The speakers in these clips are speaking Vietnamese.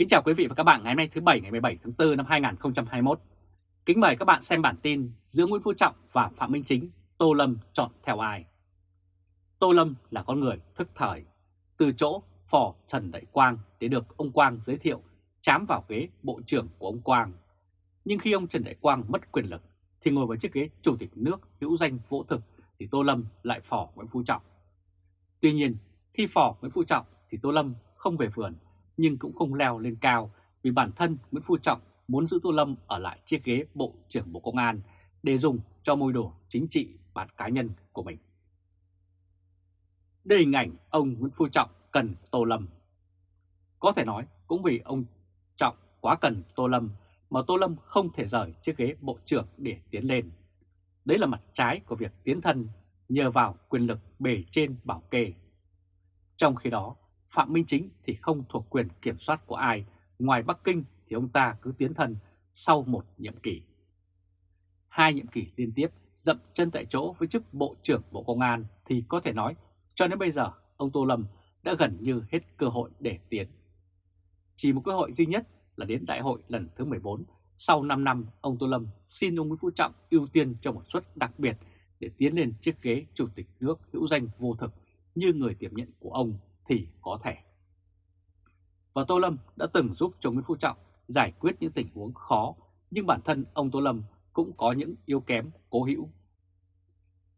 Kính chào quý vị và các bạn ngày hôm nay thứ Bảy ngày 17 tháng 4 năm 2021. Kính mời các bạn xem bản tin giữa Nguyễn Phú Trọng và Phạm Minh Chính, Tô Lâm chọn theo ai. Tô Lâm là con người thức thời, từ chỗ phò Trần Đại Quang để được ông Quang giới thiệu chám vào ghế bộ trưởng của ông Quang. Nhưng khi ông Trần Đại Quang mất quyền lực thì ngồi vào chiếc ghế chủ tịch nước hữu danh vô thực thì Tô Lâm lại phò Nguyễn Phú Trọng. Tuy nhiên, khi phò Nguyễn Phú Trọng thì Tô Lâm không về vườn nhưng cũng không leo lên cao vì bản thân Nguyễn Phú Trọng muốn giữ Tô Lâm ở lại chiếc ghế Bộ trưởng Bộ Công an để dùng cho môi đồ chính trị bản cá nhân của mình. Đây hình ảnh ông Nguyễn Phú Trọng cần Tô Lâm. Có thể nói cũng vì ông Trọng quá cần Tô Lâm mà Tô Lâm không thể rời chiếc ghế Bộ trưởng để tiến lên. Đấy là mặt trái của việc tiến thân nhờ vào quyền lực bề trên bảo kê. Trong khi đó, Phạm Minh Chính thì không thuộc quyền kiểm soát của ai, ngoài Bắc Kinh thì ông ta cứ tiến thân sau một nhiệm kỳ. Hai nhiệm kỳ liên tiếp dậm chân tại chỗ với chức Bộ trưởng Bộ Công an thì có thể nói cho đến bây giờ ông Tô Lâm đã gần như hết cơ hội để tiến. Chỉ một cơ hội duy nhất là đến đại hội lần thứ 14, sau 5 năm ông Tô Lâm xin ông Nguyễn Phú Trọng ưu tiên cho một suất đặc biệt để tiến lên chiếc ghế chủ tịch nước hữu danh vô thực như người tiềm nhận của ông thì có thể. Và Tô Lâm đã từng giúp cho Nguyễn Phú Trọng giải quyết những tình huống khó, nhưng bản thân ông Tô Lâm cũng có những yếu kém cố hữu.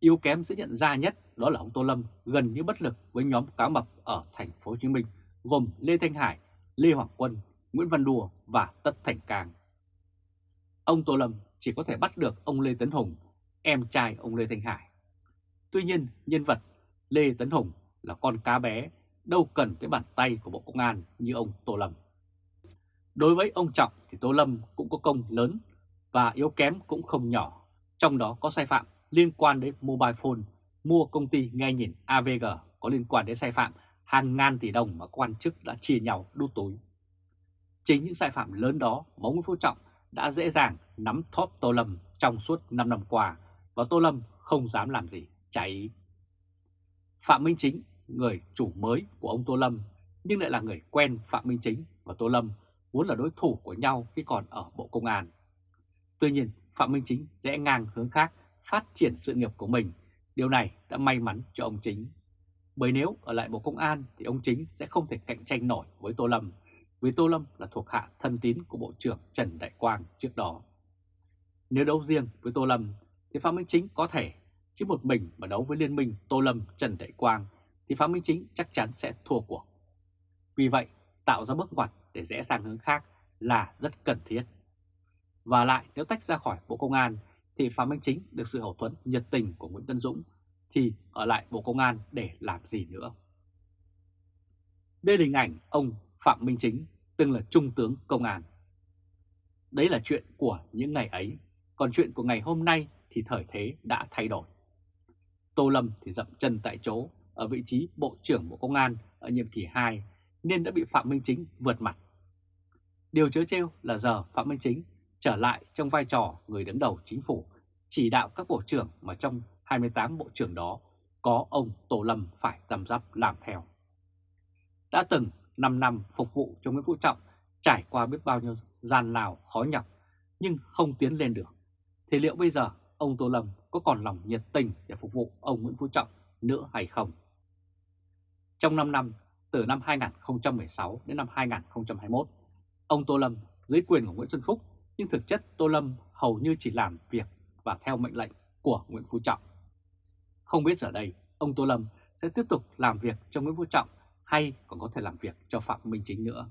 Yếu kém dễ nhận ra nhất đó là ông Tô Lâm gần như bất lực với nhóm cá mập ở thành phố Hồ Chí Minh gồm Lê Thanh Hải, Lê Hoàng Quân, Nguyễn Văn Đùa và Tất Thành Cang. Ông Tô Lâm chỉ có thể bắt được ông Lê Tấn Hùng, em trai ông Lê Thanh Hải. Tuy nhiên, nhân vật Lê Tấn Hùng là con cá bé đâu cần cái bàn tay của Bộ Công an như ông Tô Lâm. Đối với ông Trọng thì Tô Lâm cũng có công lớn và yếu kém cũng không nhỏ, trong đó có sai phạm liên quan đến mobile phone, mua công ty nghe nhìn AVG có liên quan đến sai phạm hàng ngàn tỷ đồng mà quan chức đã chia nhau đút túi. Chính những sai phạm lớn đó mà ông Phú Trọng đã dễ dàng nắm thóp Tô Lâm trong suốt 5 năm qua và Tô Lâm không dám làm gì cháy. Phạm Minh Chính người chủ mới của ông Tô Lâm nhưng lại là người quen Phạm Minh Chính và Tô Lâm vốn là đối thủ của nhau khi còn ở Bộ Công an. Tuy nhiên Phạm Minh Chính rẽ ngang hướng khác phát triển sự nghiệp của mình. Điều này đã may mắn cho ông Chính. Bởi nếu ở lại Bộ Công an thì ông Chính sẽ không thể cạnh tranh nổi với Tô Lâm vì Tô Lâm là thuộc hạ thân tín của Bộ trưởng Trần Đại Quang trước đó. Nếu đấu riêng với Tô Lâm thì Phạm Minh Chính có thể, chứ một mình mà đấu với liên minh Tô Lâm Trần Đại Quang thì Phạm Minh Chính chắc chắn sẽ thua cuộc. Vì vậy, tạo ra bước ngoặt để rẽ sang hướng khác là rất cần thiết. Và lại nếu tách ra khỏi Bộ Công an thì Phạm Minh Chính được sự hậu thuẫn nhiệt tình của Nguyễn Tân Dũng thì ở lại Bộ Công an để làm gì nữa. Đây là hình ảnh ông Phạm Minh Chính từng là Trung tướng Công an. Đấy là chuyện của những ngày ấy, còn chuyện của ngày hôm nay thì thời thế đã thay đổi. Tô Lâm thì dậm chân tại chỗ ở vị trí Bộ trưởng Bộ Công an ở nhiệm kỳ 2 nên đã bị Phạm Minh Chính vượt mặt. Điều chớ trêu là giờ Phạm Minh Chính trở lại trong vai trò người đứng đầu chính phủ, chỉ đạo các bộ trưởng mà trong 28 bộ trưởng đó có ông Tô Lâm phải răm giáp làm theo. Đã từng 5 năm phục vụ cho Nguyễn Phú Trọng trải qua biết bao nhiêu gian nào khó nhọc nhưng không tiến lên được. Thì liệu bây giờ ông Tô Lâm có còn lòng nhiệt tình để phục vụ ông Nguyễn Phú Trọng nữa hay không? Trong 5 năm, từ năm 2016 đến năm 2021, ông Tô Lâm dưới quyền của Nguyễn Xuân Phúc, nhưng thực chất Tô Lâm hầu như chỉ làm việc và theo mệnh lệnh của Nguyễn Phú Trọng. Không biết giờ đây, ông Tô Lâm sẽ tiếp tục làm việc cho Nguyễn Phú Trọng hay còn có thể làm việc cho Phạm Minh Chính nữa.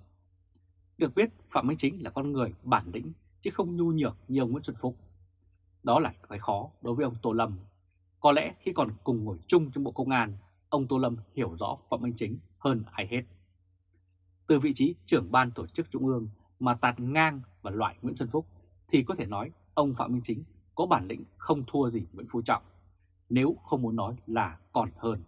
Được biết, Phạm Minh Chính là con người bản lĩnh chứ không nhu nhược như ông Nguyễn Xuân Phúc. Đó là cái khó đối với ông Tô Lâm. Có lẽ khi còn cùng ngồi chung trong Bộ Công an, ông Tô Lâm hiểu rõ Phạm Minh Chính hơn ai hết. Từ vị trí trưởng ban tổ chức Trung ương mà tạt ngang và loại Nguyễn Xuân Phúc thì có thể nói ông Phạm Minh Chính có bản lĩnh không thua gì Nguyễn Phú Trọng, nếu không muốn nói là còn hơn.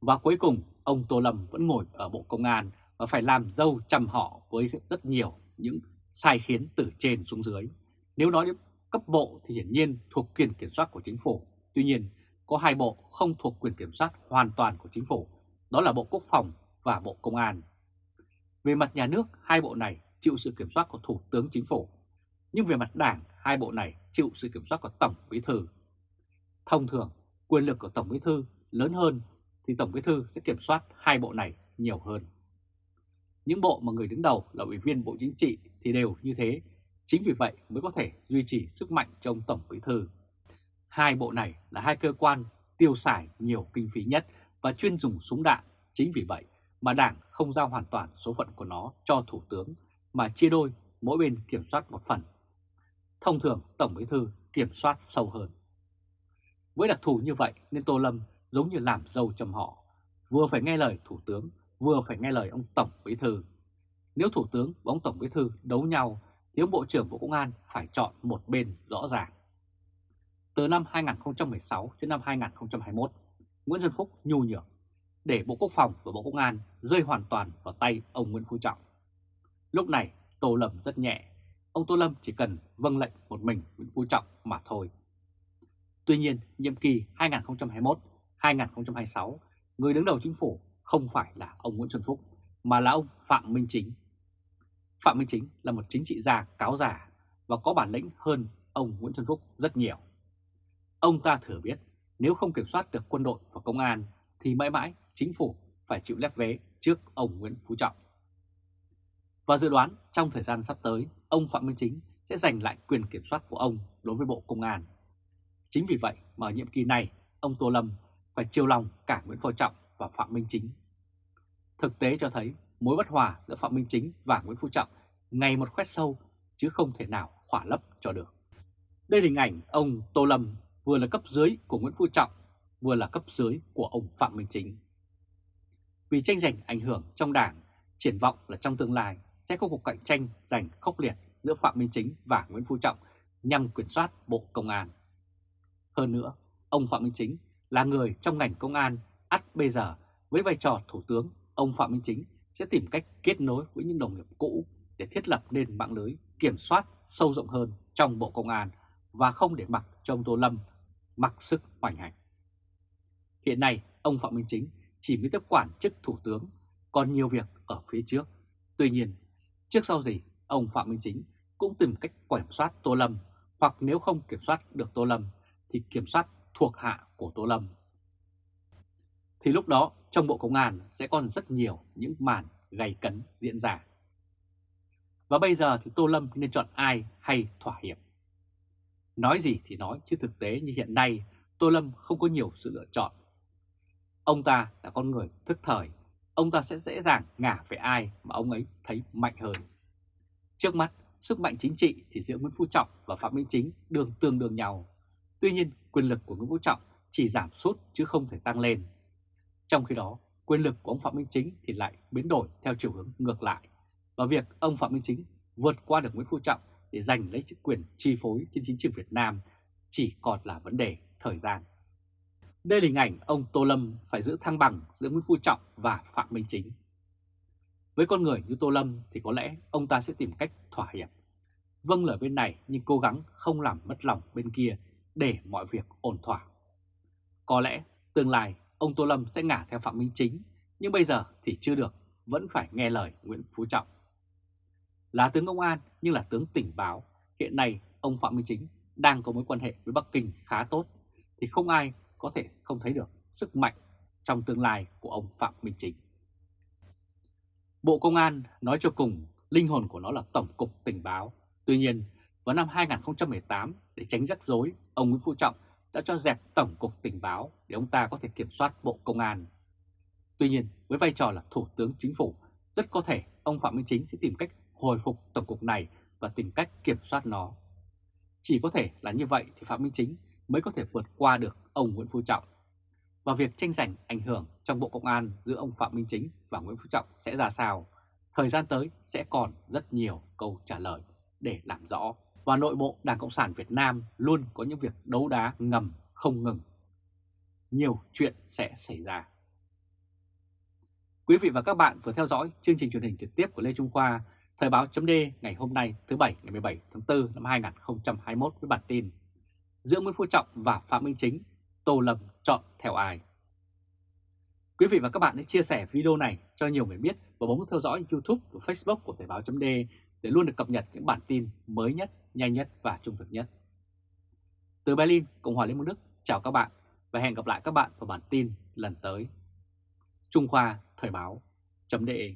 Và cuối cùng, ông Tô Lâm vẫn ngồi ở Bộ Công an và phải làm dâu chăm họ với rất nhiều những sai khiến từ trên xuống dưới. Nếu nói đến cấp bộ thì hiển nhiên thuộc quyền kiểm soát của chính phủ. Tuy nhiên, có hai bộ không thuộc quyền kiểm soát hoàn toàn của chính phủ, đó là Bộ Quốc phòng và Bộ Công an. Về mặt nhà nước, hai bộ này chịu sự kiểm soát của Thủ tướng Chính phủ, nhưng về mặt đảng, hai bộ này chịu sự kiểm soát của Tổng Bí Thư. Thông thường, quyền lực của Tổng Bí Thư lớn hơn thì Tổng Bí Thư sẽ kiểm soát hai bộ này nhiều hơn. Những bộ mà người đứng đầu là Ủy viên Bộ Chính trị thì đều như thế, chính vì vậy mới có thể duy trì sức mạnh trong Tổng Bí Thư. Hai bộ này là hai cơ quan tiêu xài nhiều kinh phí nhất và chuyên dùng súng đạn, chính vì vậy mà Đảng không giao hoàn toàn số phận của nó cho Thủ tướng mà chia đôi mỗi bên kiểm soát một phần. Thông thường Tổng Bí Thư kiểm soát sâu hơn. Với đặc thù như vậy nên Tô Lâm giống như làm dâu chầm họ, vừa phải nghe lời Thủ tướng, vừa phải nghe lời ông Tổng Bí Thư. Nếu Thủ tướng và ông Tổng Bí Thư đấu nhau thì ông Bộ trưởng Bộ Công an phải chọn một bên rõ ràng. Từ năm 2016 đến năm 2021, Nguyễn Xuân Phúc nhu nhược để Bộ Quốc phòng và Bộ Công an rơi hoàn toàn vào tay ông Nguyễn Phú Trọng. Lúc này Tô Lâm rất nhẹ, ông Tô Lâm chỉ cần vâng lệnh một mình Nguyễn Phú Trọng mà thôi. Tuy nhiên, nhiệm kỳ 2021-2026, người đứng đầu chính phủ không phải là ông Nguyễn Xuân Phúc, mà là ông Phạm Minh Chính. Phạm Minh Chính là một chính trị gia cáo già và có bản lĩnh hơn ông Nguyễn Xuân Phúc rất nhiều. Ông ta thừa biết nếu không kiểm soát được quân đội và công an thì mãi mãi chính phủ phải chịu lép vế trước ông Nguyễn Phú Trọng. Và dự đoán trong thời gian sắp tới, ông Phạm Minh Chính sẽ giành lại quyền kiểm soát của ông đối với Bộ Công an. Chính vì vậy mà ở nhiệm kỳ này, ông Tô Lâm phải chiều lòng cả Nguyễn Phú Trọng và Phạm Minh Chính. Thực tế cho thấy mối bất hòa giữa Phạm Minh Chính và Nguyễn Phú Trọng ngày một khoét sâu chứ không thể nào khỏa lấp cho được. Đây là hình ảnh ông Tô Lâm vừa là cấp dưới của Nguyễn Phú Trọng, vừa là cấp dưới của ông Phạm Minh Chính. Vì tranh giành ảnh hưởng trong đảng, triển vọng là trong tương lai sẽ có cuộc cạnh tranh giành khốc liệt giữa Phạm Minh Chính và Nguyễn Phú Trọng nhằm kiểm soát Bộ Công an. Hơn nữa, ông Phạm Minh Chính là người trong ngành công an, ắt bây giờ với vai trò Thủ tướng, ông Phạm Minh Chính sẽ tìm cách kết nối với những đồng nghiệp cũ để thiết lập nên mạng lưới kiểm soát sâu rộng hơn trong Bộ Công an và không để mặc cho ông Tô Lâm mặc sức hoành hành. Hiện nay, ông Phạm Minh Chính chỉ mới tiếp quản chức Thủ tướng, còn nhiều việc ở phía trước. Tuy nhiên, trước sau gì, ông Phạm Minh Chính cũng tìm cách kiểm soát Tô Lâm, hoặc nếu không kiểm soát được Tô Lâm, thì kiểm soát thuộc hạ của Tô Lâm. Thì lúc đó, trong Bộ Công an sẽ còn rất nhiều những màn gay cấn diễn ra. Và bây giờ thì Tô Lâm nên chọn ai hay thỏa hiệp? Nói gì thì nói, chứ thực tế như hiện nay, Tô Lâm không có nhiều sự lựa chọn. Ông ta là con người thức thời, ông ta sẽ dễ dàng ngả về ai mà ông ấy thấy mạnh hơn. Trước mắt, sức mạnh chính trị thì giữa Nguyễn Phú Trọng và Phạm Minh Chính đường tương đương nhau. Tuy nhiên, quyền lực của Nguyễn Phú Trọng chỉ giảm sút chứ không thể tăng lên. Trong khi đó, quyền lực của ông Phạm Minh Chính thì lại biến đổi theo chiều hướng ngược lại. Và việc ông Phạm Minh Chính vượt qua được Nguyễn Phú Trọng để giành lấy chức quyền chi phối trên chính trường Việt Nam chỉ còn là vấn đề thời gian. Đây là hình ảnh ông Tô Lâm phải giữ thăng bằng giữa Nguyễn Phú Trọng và Phạm Minh Chính. Với con người như Tô Lâm thì có lẽ ông ta sẽ tìm cách thỏa hiệp. Vâng lời bên này nhưng cố gắng không làm mất lòng bên kia để mọi việc ổn thỏa. Có lẽ tương lai ông Tô Lâm sẽ ngả theo Phạm Minh Chính, nhưng bây giờ thì chưa được, vẫn phải nghe lời Nguyễn Phú Trọng. Là tướng công an nhưng là tướng tình báo, hiện nay ông Phạm Minh Chính đang có mối quan hệ với Bắc Kinh khá tốt, thì không ai có thể không thấy được sức mạnh trong tương lai của ông Phạm Minh Chính. Bộ Công an nói cho cùng, linh hồn của nó là Tổng cục Tình báo. Tuy nhiên, vào năm 2018, để tránh rắc rối, ông Nguyễn Phú Trọng đã cho dẹp Tổng cục Tình báo để ông ta có thể kiểm soát Bộ Công an. Tuy nhiên, với vai trò là Thủ tướng Chính phủ, rất có thể ông Phạm Minh Chính sẽ tìm cách hồi phục Tổng cục này và tìm cách kiểm soát nó. Chỉ có thể là như vậy thì Phạm Minh Chính mới có thể vượt qua được ông Nguyễn Phú Trọng. Và việc tranh giành ảnh hưởng trong Bộ Công an giữa ông Phạm Minh Chính và Nguyễn Phú Trọng sẽ ra sao? Thời gian tới sẽ còn rất nhiều câu trả lời để làm rõ. Và nội bộ Đảng Cộng sản Việt Nam luôn có những việc đấu đá ngầm không ngừng. Nhiều chuyện sẽ xảy ra. Quý vị và các bạn vừa theo dõi chương trình truyền hình trực tiếp của Lê Trung Khoa, Thời báo chấm ngày hôm nay thứ Bảy ngày 17 tháng 4 năm 2021 với bản tin Giữa Nguyễn Phú Trọng và Phạm Minh Chính, Tô Lâm chọn theo ai? Quý vị và các bạn hãy chia sẻ video này cho nhiều người biết và bấm theo dõi YouTube và Facebook của Thời báo .d để luôn được cập nhật những bản tin mới nhất, nhanh nhất và trung thực nhất. Từ Berlin, Cộng hòa Liên bang Đức, chào các bạn và hẹn gặp lại các bạn vào bản tin lần tới. Trung Khoa Thời báo .de